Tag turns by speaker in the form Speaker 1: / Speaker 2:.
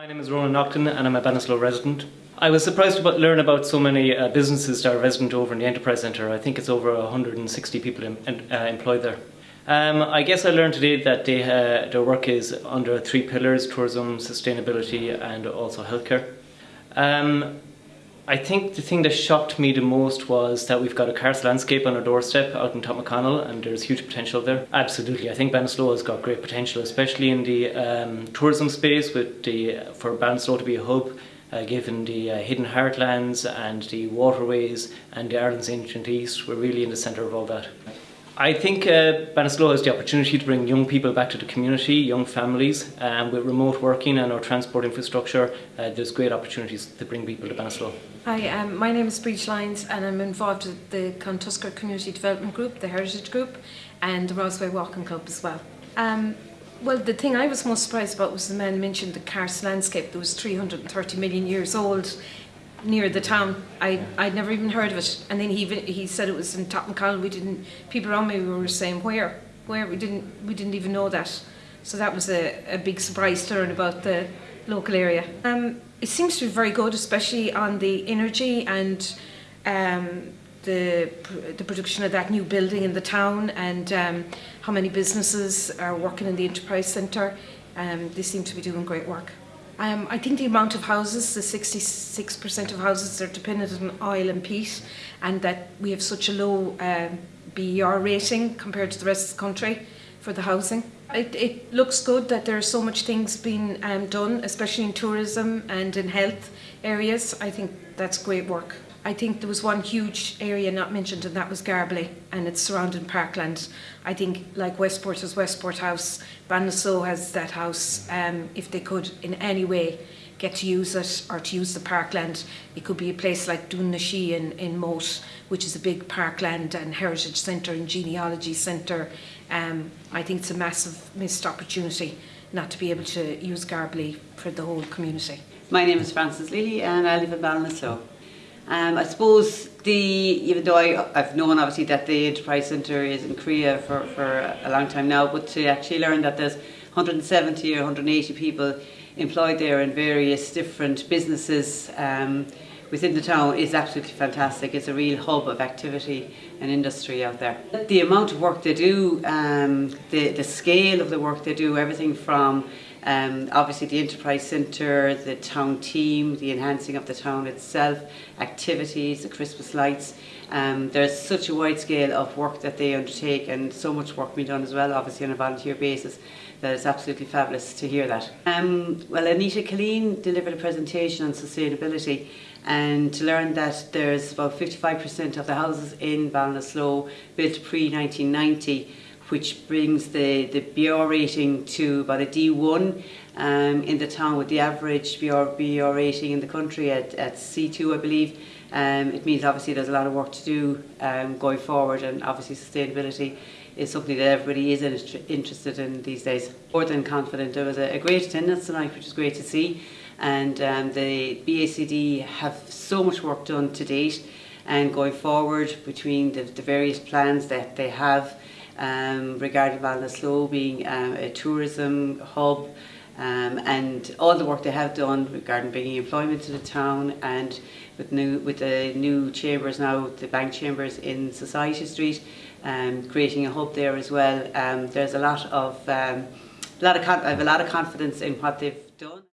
Speaker 1: My name is Ronan Nocton and I'm a Ballinasloe resident. I was surprised to learn about so many uh, businesses that are resident over in the Enterprise Centre. I think it's over 160 people uh, employed there. Um, I guess I learned today that they, uh, their work is under three pillars, tourism, sustainability and also healthcare. Um, I think the thing that shocked me the most was that we've got a karst landscape on our doorstep out in Top McConnell and there's huge potential there. Absolutely, I think Ballinasloe has got great potential, especially in the um, tourism space with the, for Ballinasloe to be a hub uh, given the uh, hidden heartlands and the waterways and the Ireland's ancient east. We're really in the centre of all that. I think uh, Ballinasloe has the opportunity to bring young people back to the community, young families, and um, with remote working and our transport infrastructure, uh, there's great opportunities to bring people to Ballinasloe.
Speaker 2: Hi, um, my name is Breach Lyons and I'm involved with the Clontuskert Community Development Group, the Heritage Group, and the Roseway Walking Club as well. Um, well, the thing I was most surprised about was the man mentioned the karst landscape that was 330 million years old near the town. I I'd never even heard of it, and then he he said it was in Tottenham We didn't. People around me were saying where, where we didn't we didn't even know that. So that was a, a big surprise to learn about the local area. Um, it seems to be very good, especially on the energy and um, the the production of that new building in the town and um, how many businesses are working in the enterprise centre. Um, they seem to be doing great work. Um, I think the amount of houses, the 66% of houses that are dependent on oil and peat and that we have such a low um, BER rating compared to the rest of the country for the housing. It, it looks good that there are so much things being um, done, especially in tourism and in health areas. I think that's great work. I think there was one huge area not mentioned and that was Garbally and its surrounding parkland. I think like Westport has Westport House, Ballinasloe has that house. Um, if they could in any way get to use it or to use the parkland, it could be a place like Dún in, in Moate, which is a big parkland and heritage centre and genealogy centre. Um, I think it's a massive missed opportunity not to be able to use Garbally for the whole community.
Speaker 3: My name is Frances Lilly and I live in Ballinasloe. Um, I suppose the even though I, I've known obviously that the Enterprise Centre is in Creagh for, for a long time now, but to actually learn that there's 170 or 180 people employed there in various different businesses um, within the town is absolutely fantastic. It's a real hub of activity and industry out there. The amount of work they do, um, the, the scale of the work they do, everything from um, obviously the Enterprise Centre, the town team, the enhancing of the town itself, activities, the Christmas lights. Um, there's such a wide scale of work that they undertake and so much work being done as well, obviously on a volunteer basis, that it's absolutely fabulous to hear that. Um, well, Anita Killeen delivered a presentation on sustainability and to learn that there's about 55% of the houses in Ballinasloe built pre-1990 which brings the, the BR rating to about a D1 um, in the town with the average BR, BR rating in the country at, at C2 I believe. Um, it means obviously there's a lot of work to do um, going forward and obviously sustainability is something that everybody is interested in these days. More than confident. There was a, a great attendance tonight which is great to see and um, the BACD have so much work done to date and going forward between the, the various plans that they have um, regarding Ballinasloe being um, a tourism hub um, and all the work they have done regarding bringing employment to the town and with new with the new chambers now, the bank chambers in Society Street, um, creating a hub there as well. Um, there's a lot of um, a lot of I have a lot of confidence in what they've done.